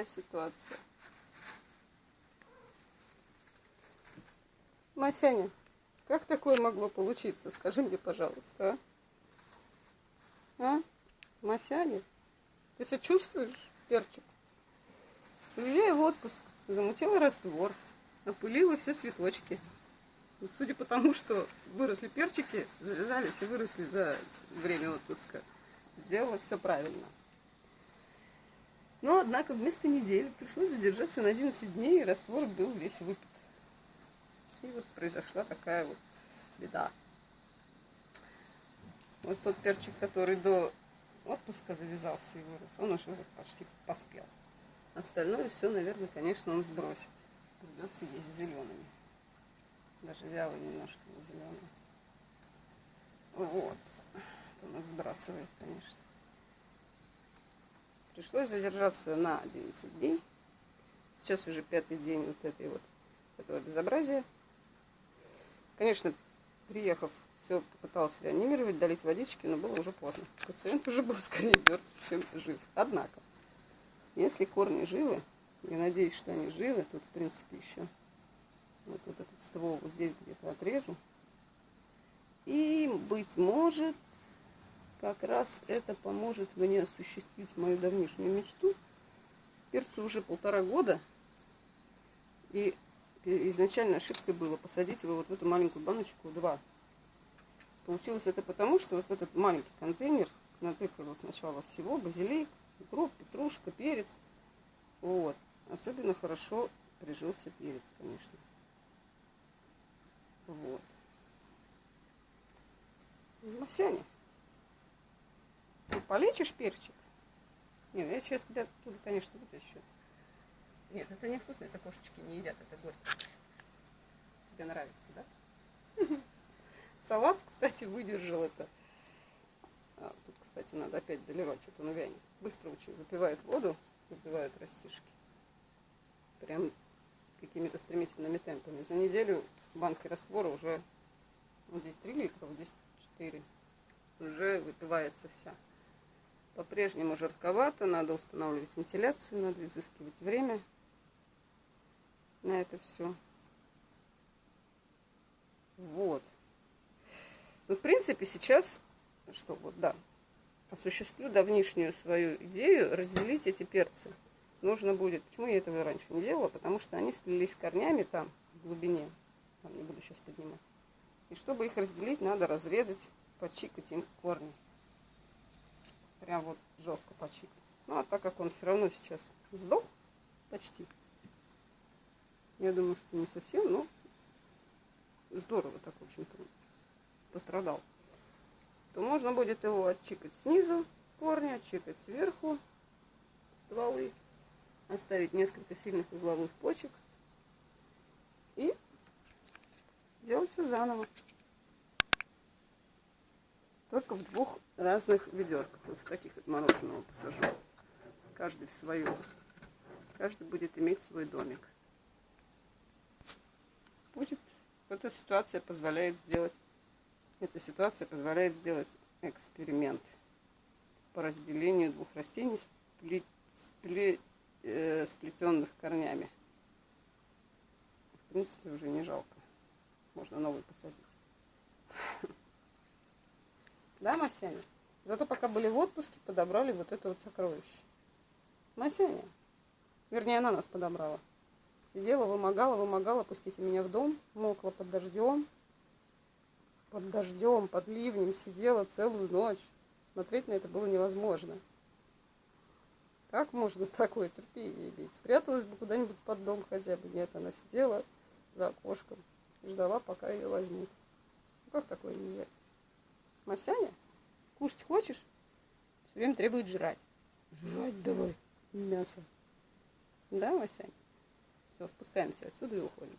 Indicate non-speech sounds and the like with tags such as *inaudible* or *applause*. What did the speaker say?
такая ситуация. Масяня, как такое могло получиться? Скажи мне, пожалуйста, а? А? Масяня, ты сочувствуешь, перчик? Уезжая в отпуск, замутила раствор, опылила все цветочки. Вот судя по тому, что выросли перчики, завязались и выросли за время отпуска, сделала все правильно. Но, однако, вместо недели пришлось задержаться на 11 дней, и раствор был весь выпит. И вот произошла такая вот беда. Вот тот перчик, который до отпуска завязался и вырос, он уже вот почти поспел. Остальное все, наверное, конечно, он сбросит. Придется есть зелеными. Даже вялый немножко не зеленый. Вот. Он их сбрасывает, конечно. Пришлось задержаться на 11 дней. Сейчас уже пятый день вот этой вот этого безобразия. Конечно, приехав, все попытался реанимировать, долить водички, но было уже поздно. Пациент уже был скорее мертв, чем жив. Однако, если корни живы, я надеюсь, что они живы, тут, в принципе, еще вот, вот этот ствол вот здесь где-то отрежу. И, быть может, как раз это поможет мне осуществить мою давнишнюю мечту. Перцу уже полтора года. И изначально ошибкой было посадить его вот в эту маленькую баночку два. Получилось это потому, что вот этот маленький контейнер натыкала сначала всего базилик, укроп, петрушка, перец. Вот. Особенно хорошо прижился перец, конечно. Вот. Масяня. Полечишь перчик? Нет, я сейчас тебя тут, конечно, вытащу. Нет, это не вкусно, это кошечки не едят, это горько. Тебе нравится, да? *laughs* Салат, кстати, выдержал это. А, тут, кстати, надо опять доливать, что-то он вянет. Быстро очень выпивает воду, выпивают растишки. Прям какими-то стремительными темпами. За неделю банки раствора уже, вот здесь 3 литра, вот здесь 4. Уже выпивается вся. По-прежнему жарковато, надо устанавливать вентиляцию, надо изыскивать время на это все. Вот. Ну, в принципе, сейчас, что вот, да, осуществлю давнишнюю свою идею разделить эти перцы. Нужно будет, почему я этого раньше не делала, потому что они сплелись корнями там, в глубине, там не буду сейчас поднимать. И чтобы их разделить, надо разрезать, почикать им корни прям вот жестко почикать. Ну, а так как он все равно сейчас сдох почти, я думаю, что не совсем, но здорово так, в общем-то, пострадал, то можно будет его отчикать снизу корни, отчикать сверху стволы, оставить несколько сильных узловых почек и делать все заново. Только в двух разных ведерках. Вот в таких вот мороженого посажу. Каждый в свою. Каждый будет иметь свой домик. Будет. Эта ситуация позволяет сделать. Эта ситуация позволяет сделать эксперимент по разделению двух растений, спле, спле, э, сплетенных корнями. В принципе, уже не жалко. Можно новый посадить. Да, Масяня? Зато пока были в отпуске, подобрали вот это вот сокровище. Масяня. Вернее, она нас подобрала. Сидела, вымогала, вымогала, пустите меня в дом. Мокла под дождем. Под дождем, под ливнем сидела целую ночь. Смотреть на это было невозможно. Как можно *laughs* такое терпение иметь? Спряталась бы куда-нибудь под дом хотя бы. Нет, она сидела за окошком и ждала, пока ее возьмут. Ну, как такое не взять? Масяня, кушать хочешь? Все время требует жрать. Жрать давай мясо. Да, Масяня? Все, спускаемся отсюда и уходим.